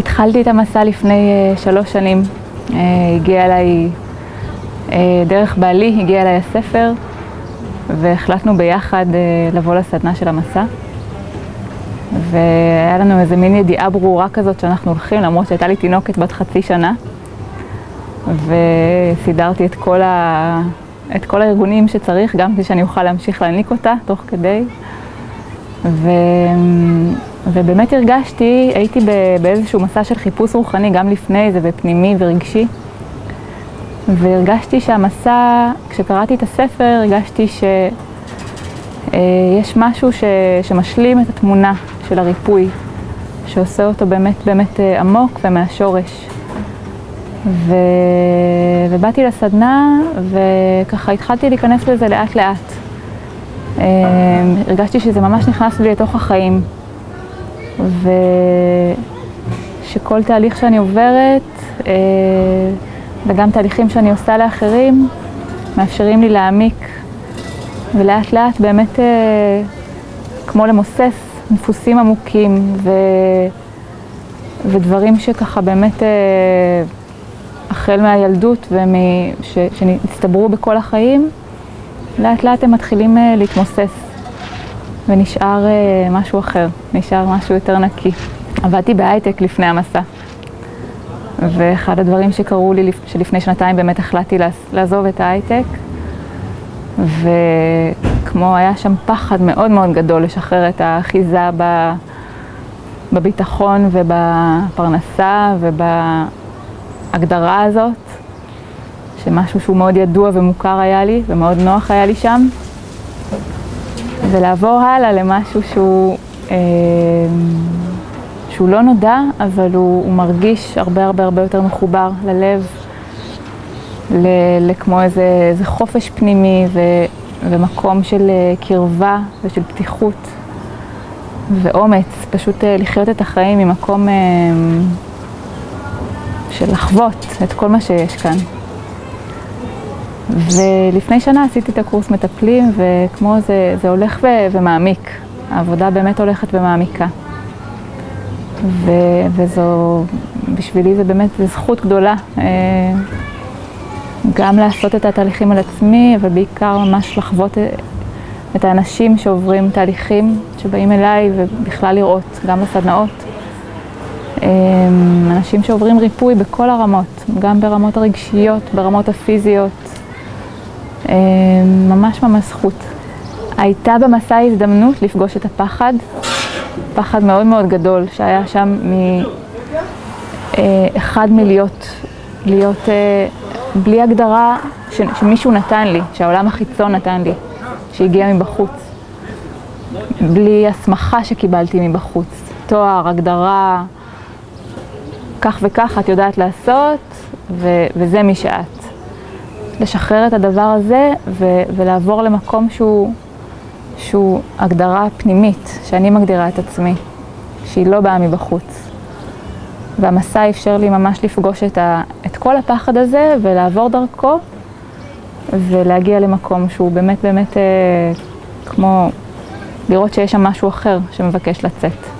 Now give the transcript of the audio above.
התחלתי את המסע לפני שלוש שנים. הגיע אליי, דרך בעלי הגיע אליי הספר והחלטנו ביחד לבוא לסדנה של המסע. והיה לנו איזה מין ידיעה ברורה כזאת שאנחנו הולכים, למרות שהייתה לי תינוקת בת חצי שנה. וסידרתי את כל, ה... את כל הארגונים שצריך, גם כדי שאני אוכל להמשיך להעניק אותה תוך כדי. ו... ובאמת הרגשתי, הייתי באיזשהו מסע של חיפוש רוחני גם לפני זה, ופנימי ורגשי. והרגשתי שהמסע, כשקראתי את הספר, הרגשתי שיש משהו ש... שמשלים את התמונה של הריפוי, שעושה אותו באמת באמת עמוק ומהשורש. ו... ובאתי לסדנה וככה התחלתי להיכנס לזה לאט לאט. הרגשתי שזה ממש נכנס לי לתוך החיים. ושכל תהליך שאני עוברת וגם תהליכים שאני עושה לאחרים מאפשרים לי להעמיק ולאט לאט באמת כמו למוסס דפוסים עמוקים ו... ודברים שככה באמת החל מהילדות ושהצטברו בכל החיים, לאט לאט הם מתחילים להתמוסס ונשאר משהו אחר, נשאר משהו יותר נקי. עבדתי בהייטק לפני המסע ואחד הדברים שקרו לי, שלפני שנתיים באמת החלטתי לעזוב את ההייטק וכמו היה שם פחד מאוד מאוד גדול לשחרר את האחיזה בביטחון ובפרנסה ובהגדרה הזאת שמשהו שהוא מאוד ידוע ומוכר היה לי ומאוד נוח היה לי שם ולעבור הלאה למשהו שהוא, אה, שהוא לא נודע אבל הוא, הוא מרגיש הרבה הרבה הרבה יותר מחובר ללב לכמו איזה, איזה חופש פנימי ו, ומקום של קרבה ושל פתיחות ואומץ, פשוט לחיות את החיים ממקום של לחוות את כל מה שיש כאן. ולפני שנה עשיתי את הקורס מטפלים וכמו זה, זה הולך ו, ומעמיק, העבודה באמת הולכת ומעמיקה. ו, וזו, בשבילי זה באמת זכות גדולה. גם לעשות את התהליכים על עצמי, אבל בעיקר ממש לחוות את האנשים שעוברים תהליכים, שבאים אליי ובכלל לראות, גם בסדנאות. אנשים שעוברים ריפוי בכל הרמות, גם ברמות הרגשיות, ברמות הפיזיות. ממש ממש זכות. הייתה במסע הזדמנות לפגוש את הפחד, פחד מאוד מאוד גדול שהיה שם מאחד מלהיות, להיות בלי הגדרה שמישהו נתן לי, שהעולם החיצון נתן לי, שהגיע מבחוץ. בלי הסמכה שקיבלתי מבחוץ. תואר, הגדרה, כך וכך את יודעת לעשות, וזה מי שאת. לשחרר את הדבר הזה ו, ולעבור למקום שהוא, שהוא הגדרה פנימית, שאני מגדירה את עצמי, שהיא לא באה מבחוץ. והמסע אפשר לי ממש לפגוש את, ה, את כל הפחד הזה ולעבור דרכו ולהגיע למקום שהוא באמת באמת אה, כמו לראות שיש שם משהו אחר שמבקש לצאת.